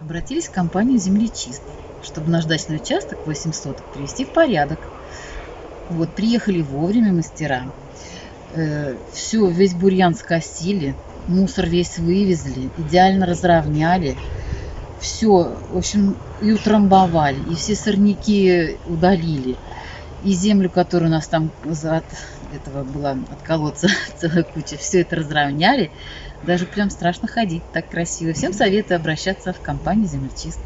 Обратились в компанию «Землечист», чтобы наш дачный участок 8 соток привести в порядок. Вот, приехали вовремя мастера. Э, все, весь бурьян скосили, мусор весь вывезли, идеально разровняли. Все, в общем, и утрамбовали, и все сорняки удалили. И землю, которая у нас там за этого была от колодца целая куча, все это разровняли. Даже прям страшно ходить, так красиво. Всем советую обращаться в компанию «Землечист».